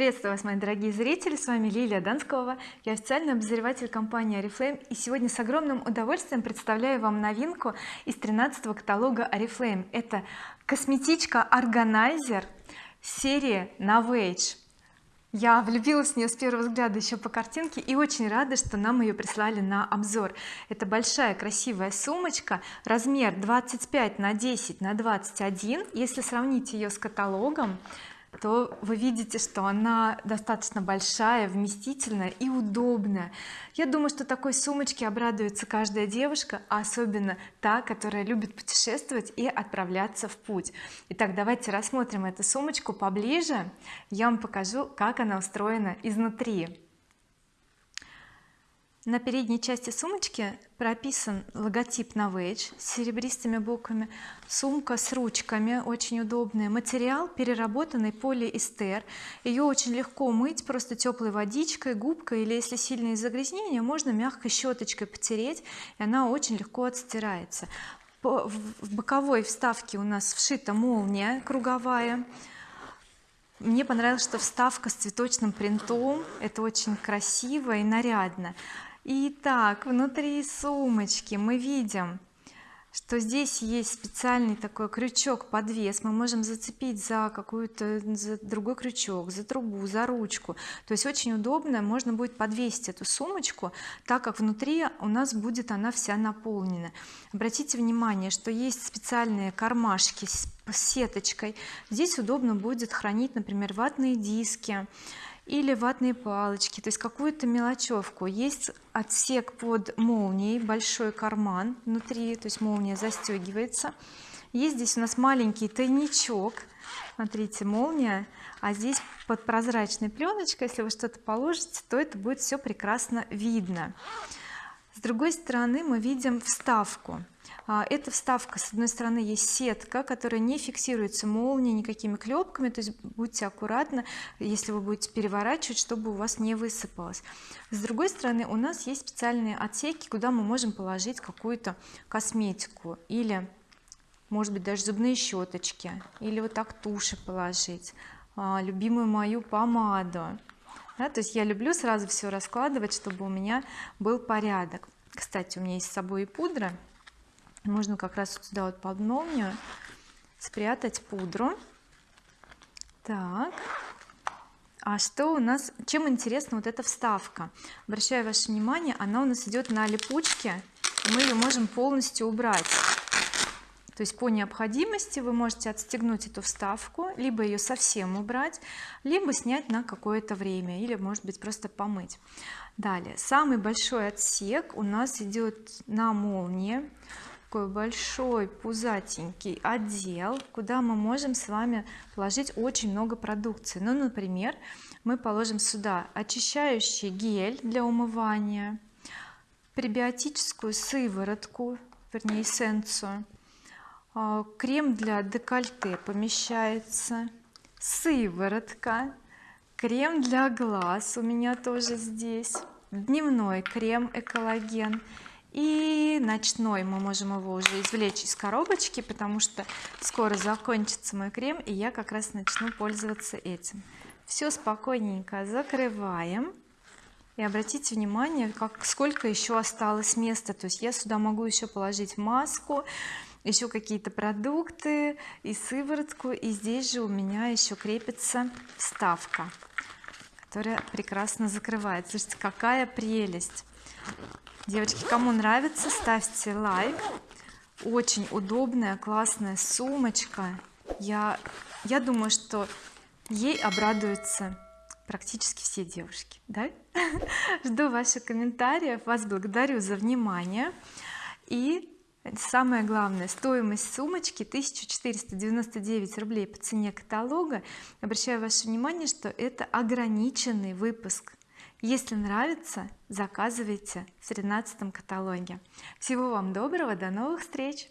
приветствую вас мои дорогие зрители. С вами Лилия Донского. Я официальный обозреватель компании oriflame и сегодня с огромным удовольствием представляю вам новинку из 13 каталога oriflame это косметичка органайзер серии Novage я влюбилась в нее с первого взгляда еще по картинке и очень рада что нам ее прислали на обзор. Это большая красивая сумочка размер 25 на 10 на 21 если сравнить ее с каталогом то вы видите что она достаточно большая вместительная и удобная. Я думаю что такой сумочке обрадуется каждая девушка а особенно та которая любит путешествовать и отправляться в путь. Итак давайте рассмотрим эту сумочку поближе. Я вам покажу как она устроена изнутри на передней части сумочки прописан логотип Novage с серебристыми буквами сумка с ручками очень удобная материал переработанный полиэстер. Ее очень легко мыть просто теплой водичкой губкой или если сильные загрязнения можно мягкой щеточкой потереть и она очень легко отстирается. В боковой вставке у нас вшита молния круговая. Мне понравилось что вставка с цветочным принтом. Это очень красиво и нарядно Итак, внутри сумочки мы видим что здесь есть специальный такой крючок подвес. Мы можем зацепить за какую-то другой крючок за трубу за ручку. То есть очень удобно можно будет подвесить эту сумочку так как внутри у нас будет она вся наполнена. Обратите внимание что есть специальные кармашки с сеточкой. Здесь удобно будет хранить например ватные диски или ватные палочки то есть какую-то мелочевку. Есть отсек под молнией большой карман внутри то есть молния застегивается. Есть здесь у нас маленький тайничок. Смотрите молния. А здесь под прозрачной пленочкой если вы что-то положите то это будет все прекрасно видно с другой стороны мы видим вставку. А, эта вставка с одной стороны есть сетка которая не фиксируется молнией никакими клепками. То есть будьте аккуратны если вы будете переворачивать чтобы у вас не высыпалось. С другой стороны у нас есть специальные отсеки куда мы можем положить какую-то косметику или может быть даже зубные щеточки или вот так туши положить. А, любимую мою помаду да, то есть я люблю сразу все раскладывать чтобы у меня был порядок. Кстати у меня есть с собой и пудра. Можно как раз вот сюда вот под молнию спрятать пудру. Так. А что у нас чем интересна вот эта вставка? Обращаю ваше внимание она у нас идет на липучке мы ее можем полностью убрать то есть по необходимости вы можете отстегнуть эту вставку либо ее совсем убрать либо снять на какое-то время или может быть просто помыть. Далее. Самый большой отсек у нас идет на молнии. Такой большой пузатенький отдел куда мы можем с вами положить очень много продукции. Ну например мы положим сюда очищающий гель для умывания пребиотическую сыворотку вернее эссенцию крем для декольте помещается сыворотка крем для глаз у меня тоже здесь дневной крем экологен. И ночной мы можем его уже извлечь из коробочки потому что скоро закончится мой крем и я как раз начну пользоваться этим. Все спокойненько закрываем. И обратите внимание как сколько еще осталось места. То есть я сюда могу еще положить маску еще какие-то продукты и сыворотку и здесь же у меня еще крепится вставка которая прекрасно закрывает. Слушайте какая прелесть! Девочки кому нравится ставьте лайк. Очень удобная классная сумочка. Я я думаю что ей обрадуются практически все девушки да? Жду ваших комментариев. Вас благодарю за внимание. И самое главное. Стоимость сумочки 1499 рублей по цене каталога. Обращаю ваше внимание что это ограниченный выпуск. Если нравится заказывайте в 13 каталоге. Всего вам доброго до новых встреч